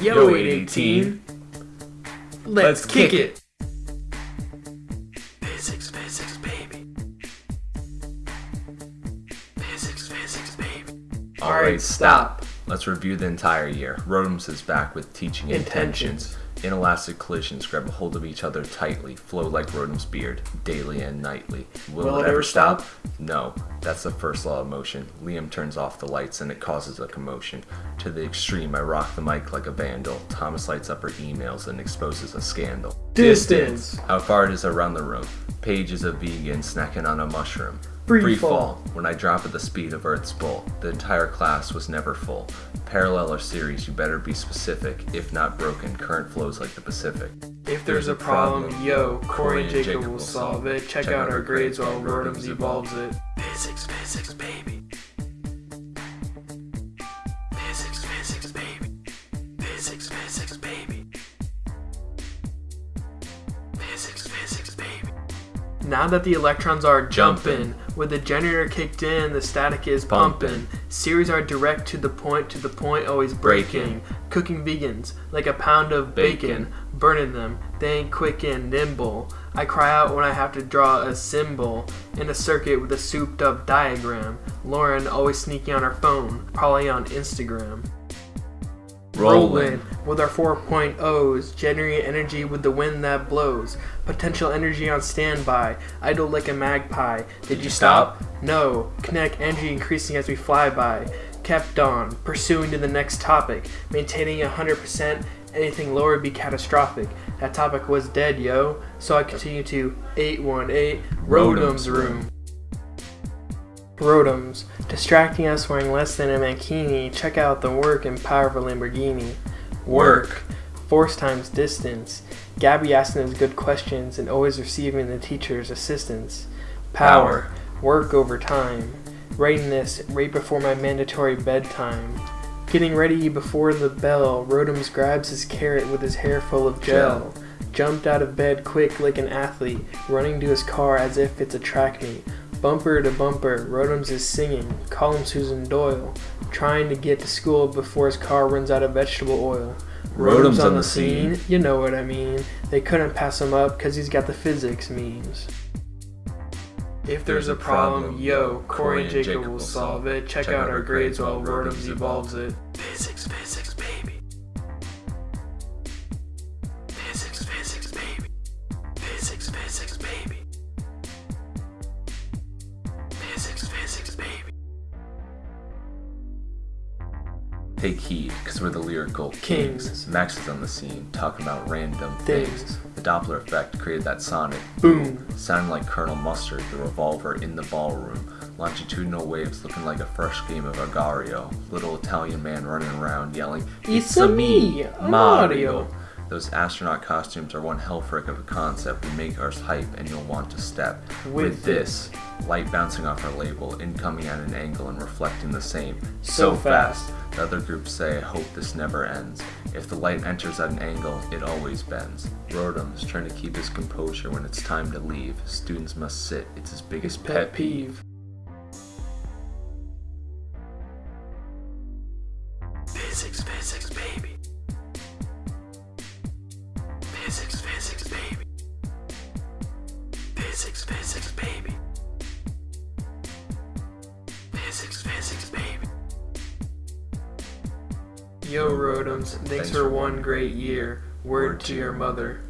Yo, 818. Let's, kick, it. Physics, physics, baby. Physics, physics, baby. Alright, stop. Let's review the entire year. Rotems is back with teaching intentions. Intentions. Inelastic collisions grab a hold of each other tightly, flow like Rotem's beard, daily and nightly. Will, it, ever stop? No. That's the first law of motion. Liam turns off the lights and it causes a commotion. To the extreme, I rock the mic like a vandal. Thomas lights up her emails and exposes a scandal. Distance. How far it is around the room. Paige is a vegan snacking on a mushroom. Free fall. When I drop at the speed of Earth's bull, the entire class was never full. Parallel or series, you better be specific. If not broken, current flows like the Pacific. If there's a problem, yo, Corey and Jacob will solve it. Check out our grades while Rotems evolves it. Physics, physics, baby. Physics, physics, baby. Physics, physics, baby. Physics, physics, baby. Now that the electrons are Jumping. With the generator kicked in, the static is pumping. Pumping. Series are direct to the point, to the point, always breaking. Breaking. Cooking vegans like a pound of bacon, Bacon. burning them. They ain't quick and nimble. I cry out when I have to draw a symbol in a circuit with a souped up diagram. Lauren always sneaking on her phone, probably on Instagram. Rolling with our 4.0s, generating energy with the wind that blows. Potential energy on standby, idle like a magpie. Did you stop? No. Kinetic energy increasing as we fly by. Kept on, pursuing to the next topic, maintaining 100%. Anything lower would be catastrophic. That topic was dead, yo. So I continue to 818 Rotem's room. Rotems, distracting us wearing less than a mankini. Check out the work and power of a Lamborghini. Work. Force times distance. Gabby asking those good questions and always receiving the teacher's assistance. Power. Work over time. Writing this right before my mandatory bedtime. Getting ready before the bell. Rotems grabs his carrot with his hair full of gel. Jumped out of bed quick like an athlete, running to his car as if it's a track meet. Bumper to bumper, Rotems is singing, call him Susan Boyle, trying to get to school before his car runs out of vegetable oil. Rotem's on the scene. you know what I mean. They couldn't pass him up because he's got the physics memes. If there's a problem, yo, Corey and Jacob will solve it. Check out our grades while Rotems evolves it. Take heed, because we're the lyrical Kings. kings. Max is on the scene, talking about random things. Things. The Doppler effect created that sonic Boom. sounding like Colonel Mustard, the revolver in the ballroom. Longitudinal waves looking like a fresh game of Agar.io. Little Italian man running around yelling, It's a me, a Mario." Those astronaut costumes are one hell frick of a concept. We make ours hype and you'll want to step. With this, light bouncing off our label, incoming at an angle and reflecting the same. So fast. The other groups say, I hope this never ends. If the light enters at an angle, it always bends. Rotem's trying to keep his composure when it's time to leave. Students must sit, it's his biggest Pet peeve. Physics, physics, baby. Physics, physics, baby. Physics, physics, baby. Physics, physics, baby. Yo, Rotems, thanks for one great year. Word to your mother.